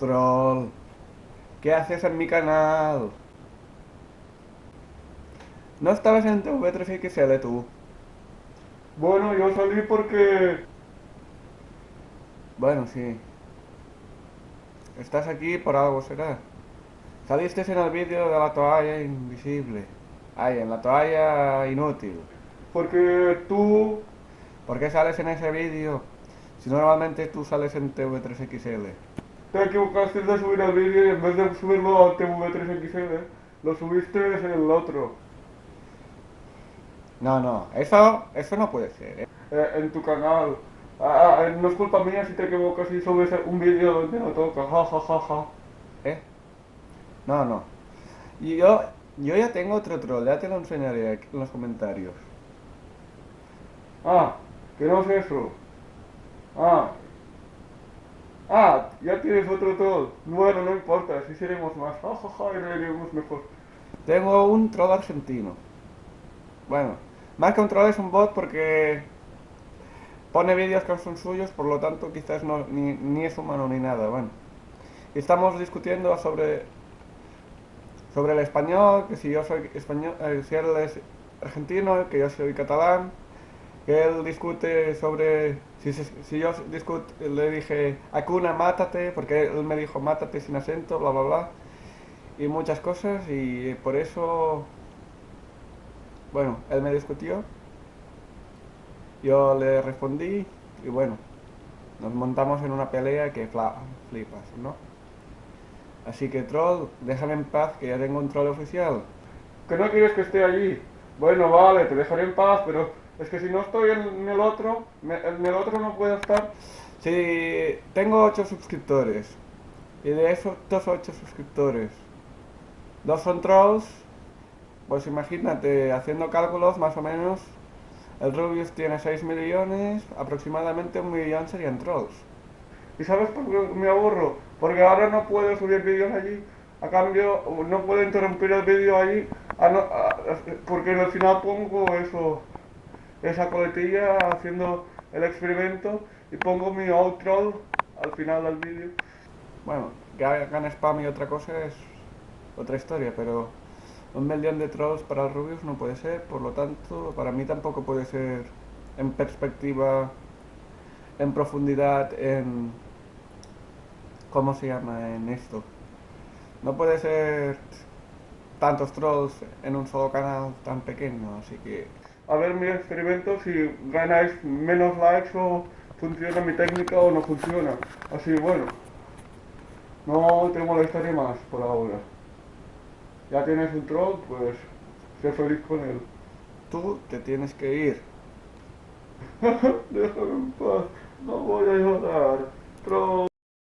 Troll, ¿qué haces en mi canal? No estabas en TV3XL tú. Bueno, yo salí porque... Bueno, sí. Estás aquí por algo, será. Saliste en el vídeo de la toalla invisible. Ay, en la toalla inútil. Porque tú... ¿Por qué sales en ese vídeo? Si normalmente tú sales en TV3XL. Te equivocaste de subir el vídeo y en vez de subirlo a TV3XL, lo subiste en el otro. No, no, eso, eso no puede ser. ¿eh? Eh, en tu canal. Ah, ah, no es culpa mía si te equivocas y subes un vídeo donde no toca. Ja, ja, ja, ja. ¿Eh? No, no. Y yo, yo ya tengo otro troll, ya te lo enseñaré aquí en los comentarios. Ah, que no es eso. Ah. Ah, ya tienes otro troll. Bueno, no importa, así seremos más. Ja, ja, ja, y mejor. Tengo un troll argentino. Bueno, más que un troll es un bot porque pone vídeos que son suyos, por lo tanto quizás no, ni, es humano ni nada, bueno. Estamos discutiendo sobre sobre el español, que si yo soy español, eh, si él es argentino, que yo soy catalán, él discute sobre, si, si, yo discute, le dije, Acuna, mátate, porque él me dijo, mátate sin acento, bla, bla, bla, y muchas cosas, y por eso, bueno, él me discutió, yo le respondí, y bueno, nos montamos en una pelea que flipas, ¿no? Así que troll, déjame en paz que ya tengo un troll oficial. ¿Que no quieres que esté allí? Bueno, vale, te dejaré en paz, pero es que si no estoy en el otro, en el otro no puedo estar. Sí, tengo 8 suscriptores. Y de esos 8 suscriptores, dos son trolls. Pues imagínate, haciendo cálculos más o menos, el Rubius tiene 6 millones, aproximadamente un millón serían trolls. ¿Y sabes por qué me aburro? Porque ahora no puedo subir vídeos allí. A cambio, no puedo interrumpir el vídeo allí. porque al final pongo eso, esa coletilla haciendo el experimento y pongo mi outro al final del vídeo. Bueno, que hagan spam y otra cosa es otra historia, pero un millón de trolls para Rubius no puede ser, por lo tanto, para mí tampoco puede ser en perspectiva, en profundidad, en ¿Cómo se llama en esto? No puede ser tantos trolls en un solo canal tan pequeño, así que... A ver mi experimento si ganáis menos likes o funciona mi técnica o no funciona. Así bueno, no te molestaré más por ahora. Ya tienes un troll, pues sé feliz con él. Tú te tienes que ir. Déjame en paz, no voy a llorar. Troll.